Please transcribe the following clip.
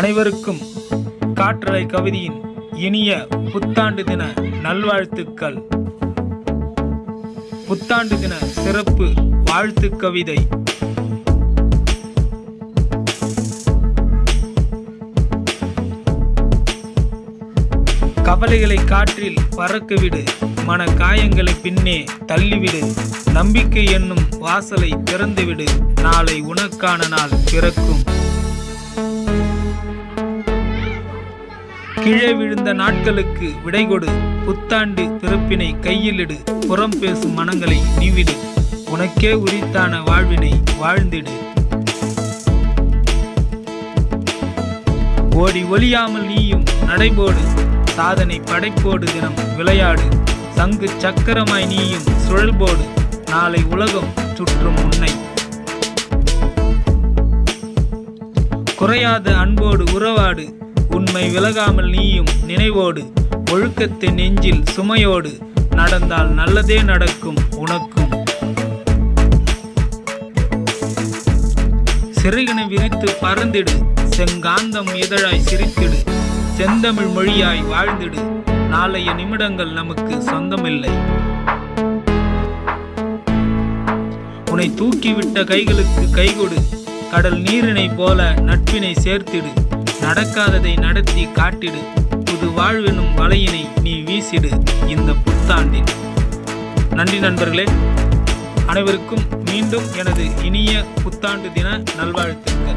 அனைவருக்கும் காற்றலை கவிதையின் இனிய புத்தாண்டு தின நல்வாழ்த்துக்கள். புத்தாண்டு தின சிறப்பு வாழ்த்து கவிதை. கவலைகளை காற்றில் பறக்கவிடு மன காயங்களை பின்னே தள்ளிவிடு நம்பிக்கை என்னும் வாசலை திறந்துவிடு நாளை உனக்கான நாள் பிறக்கும். கீழே விழுந்த நாட்களுக்கு விடை கொடு. புத்தாண்டு பிறப்பினை கையிலிடு. புறம் பேசும் மனங்களை நீவிடு. உனக்கே உரித்தான வாழ்வினை வாழ்ந்திடு. ஓடி ஒளியாமல் நீயும் நடைபோடு. சாதனை படைப்போடு தினம் விளையாடு. சங்கு சக்கரமாய் நீயும் சுழல்போடு. நாளை உலகம் சுற்றும் உன்னை. குறையாத அன்போடு உறவாடு. உண்மை விலகாமல் நீயும் நினைவோடு ஒழுக்கத்தை நெஞ்சில் சுமையோடு நடந்தால் நல்லதே நடக்கும் உனக்கும். சிறகினை விரித்து பறந்திடு செங்காந்தம் இதழாய் சிரித்திடு செந்தமிழ் மொழியாய் வாழ்ந்திடு நாளைய நிமிடங்கள் நமக்கு சொந்தமில்லை. உன்னை தூக்கிவிட்ட கைகளுக்கு கைகொடு கடல் நீரினை போல நட்பினை சேர்த்திடு. நடக்காததை நடத்தி காட்டிடு. புது வாழ்வெனும் வலையினை நீ வீசிடு இந்த புத்தாண்டில் நன்றி நண்பர்களே. அனைவருக்கும் மீண்டும் எனது இனிய புத்தாண்டு தின நல்வாழ்த்துக்கள்.